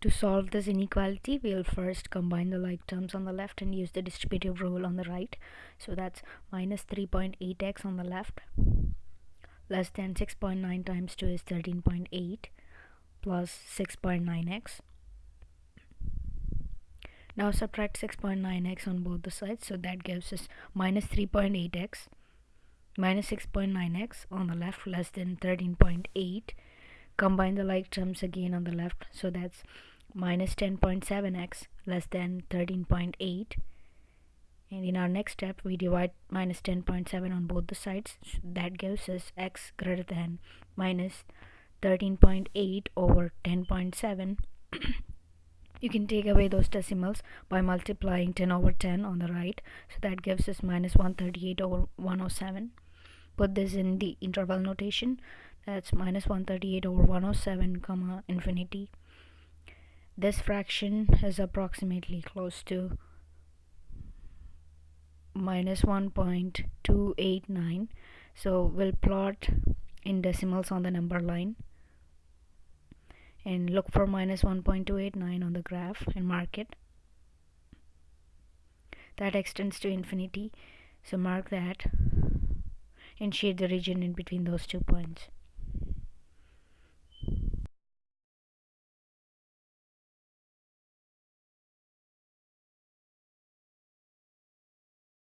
To solve this inequality, we'll first combine the like terms on the left and use the distributive rule on the right. So that's minus 3.8x on the left, less than 6.9 times 2 is 13.8, plus 6.9x. Now subtract 6.9x on both the sides, so that gives us minus 3.8x minus 6.9x on the left less than 13.8 combine the like terms again on the left. So that's minus 10.7x less than 13.8 and in our next step we divide minus 10.7 on both the sides. So that gives us x greater than minus 13.8 over 10.7 you can take away those decimals by multiplying 10 over 10 on the right. So that gives us minus 138 over 107 put this in the interval notation that's minus 138 over 107 comma infinity. This fraction is approximately close to minus 1.289 so we'll plot in decimals on the number line and look for minus 1.289 on the graph and mark it. That extends to infinity. So mark that and shade the region in between those two points